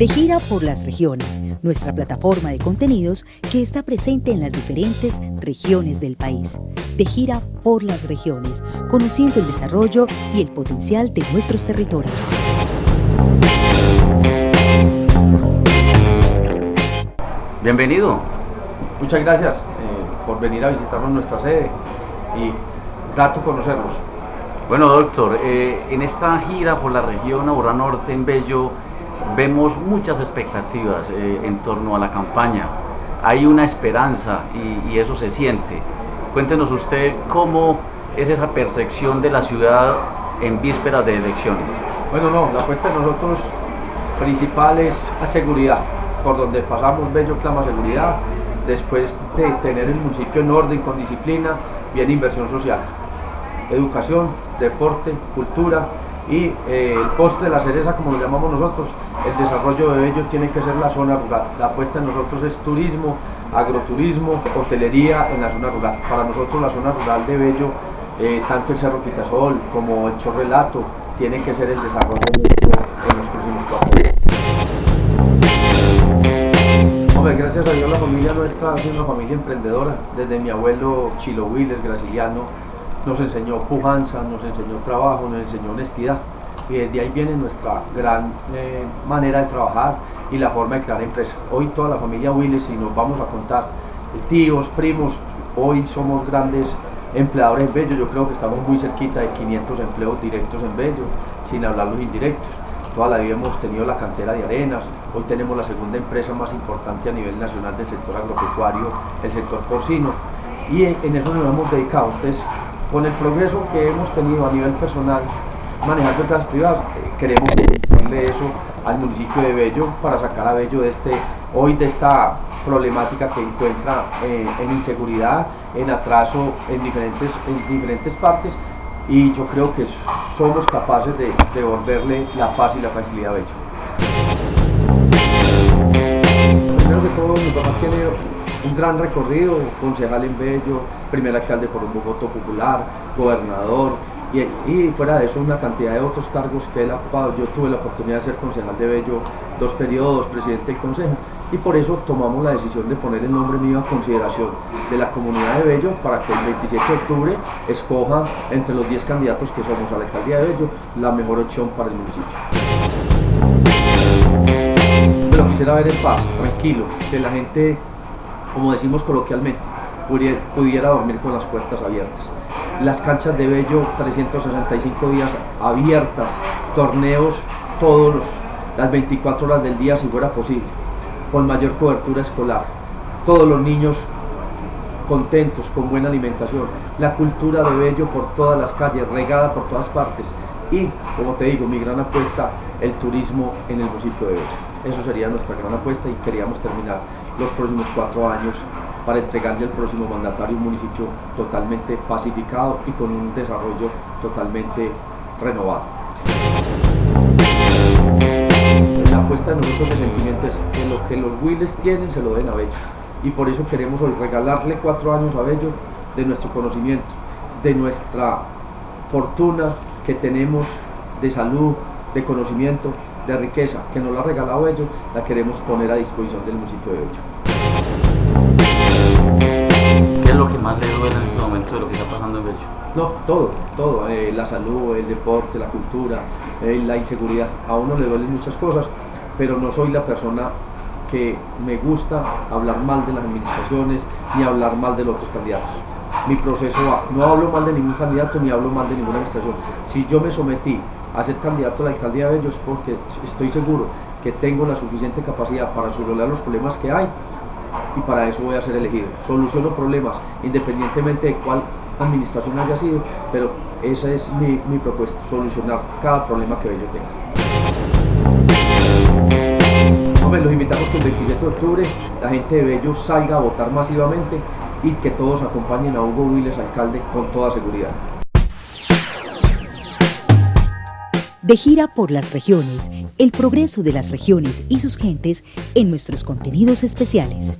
De gira por las regiones, nuestra plataforma de contenidos que está presente en las diferentes regiones del país. De gira por las regiones, conociendo el desarrollo y el potencial de nuestros territorios. Bienvenido. Muchas gracias eh, por venir a visitarnos nuestra sede y grato conocerlos. Bueno, doctor, eh, en esta gira por la región Aurora Norte en Bello vemos muchas expectativas eh, en torno a la campaña. Hay una esperanza y, eso se siente. Cuéntenos usted cómo es esa percepción de la ciudad en vísperas de elecciones. Bueno, no, la apuesta de nosotros principal es a seguridad. Por donde pasamos, Bello clama seguridad. Después de tener el municipio en orden, con disciplina, viene inversión social. Educación, deporte, cultura y eh, el postre de la cereza, como lo llamamos nosotros, el desarrollo de Bello tiene que ser la zona rural. La apuesta de nosotros es turismo, agroturismo, hotelería en la zona rural. Para nosotros la zona rural de Bello, eh, tanto el Cerro Quitasol como el Chorrelato, tiene que ser el desarrollo en los próximos cuatro años. Hombre, gracias a Dios la familia nuestra es una familia emprendedora. Desde mi abuelo Chilo Willes, graciliano, nos enseñó pujanza, nos enseñó trabajo, nos enseñó honestidad. Y desde ahí viene nuestra gran eh, manera de trabajar y la forma de crear empresas. Hoy toda la familia Willes, si nos vamos a contar tíos, primos, hoy somos grandes empleadores en Bello, yo creo que estamos muy cerquita de 500 empleos directos en Bello, sin hablar los indirectos. Toda la vida hemos tenido la cantera de arenas, hoy tenemos la segunda empresa más importante a nivel nacional del sector agropecuario, el sector porcino, y en, eso nos hemos dedicado. Entonces, con el progreso que hemos tenido a nivel personal, manejando empresas privadas, eh, queremos darle eso al municipio de Bello para sacar a Bello de este, hoy de esta problemática que encuentra eh, en inseguridad, en atraso en diferentes, en diferentes partes y yo creo que somos capaces de devolverle la paz y la tranquilidad a Bello. Primero que todo, mi papá tiene un gran recorrido, concejal en Bello, primer alcalde por un voto popular, gobernador, y, y, fuera de eso una cantidad de otros cargos que él ha ocupado. Yo tuve la oportunidad de ser concejal de Bello dos periodos, presidente del consejo, y por eso tomamos la decisión de poner el nombre mío a consideración de la comunidad de Bello para que el 27 de octubre escoja entre los 10 candidatos que somos a la alcaldía de Bello la mejor opción para el municipio. Pero quisiera ver en paz, tranquilo, que la gente, como decimos coloquialmente, pudiera dormir con las puertas abiertas. Las canchas de Bello, 365 días abiertas, torneos todos las 24 horas del día si fuera posible con mayor cobertura escolar, todos los niños contentos, con buena alimentación, la cultura de Bello por todas las calles, regada por todas partes y, como te digo, mi gran apuesta, el turismo en el municipio de Bello. Eso sería nuestra gran apuesta y queríamos terminar los próximos cuatro años para entregarle al próximo mandatario un municipio totalmente pacificado y con un desarrollo totalmente renovado la apuesta de nosotros de sentimientos es que lo que los Willes tienen se lo den a Bello. Y por eso queremos hoy regalarle cuatro años a Bello de nuestro conocimiento, de nuestra fortuna que tenemos de salud, de conocimiento, de riqueza, que nos la ha regalado Bello, la queremos poner a disposición del municipio de Bello. ¿Qué es lo que más le duele en este momento de lo que está pasando en Bello? No, todo, todo, eh, la salud, el deporte, la cultura, eh, la inseguridad. A uno le duelen muchas cosas, pero no soy la persona que me gusta hablar mal de las administraciones ni hablar mal de los otros candidatos. Mi proceso va, no hablo mal de ningún candidato ni hablo mal de ninguna administración. Si yo me sometí a ser candidato a la alcaldía de ellos porque estoy seguro que tengo la suficiente capacidad para solucionar los problemas que hay y para eso voy a ser elegido. Soluciono problemas independientemente de cuál administración haya sido, pero esa es mi, mi propuesta, solucionar cada problema que yo tenga. Hombre, los invitamos que el 27 de octubre la gente de Bello salga a votar masivamente y que todos acompañen a Hugo Willes, alcalde, con toda seguridad. De gira por las regiones, el progreso de las regiones y sus gentes en nuestros contenidos especiales.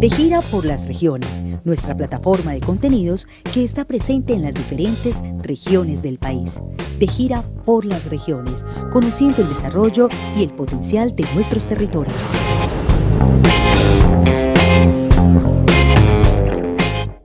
De gira por las regiones, nuestra plataforma de contenidos que está presente en las diferentes regiones del país. De gira por las regiones, conociendo el desarrollo y el potencial de nuestros territorios.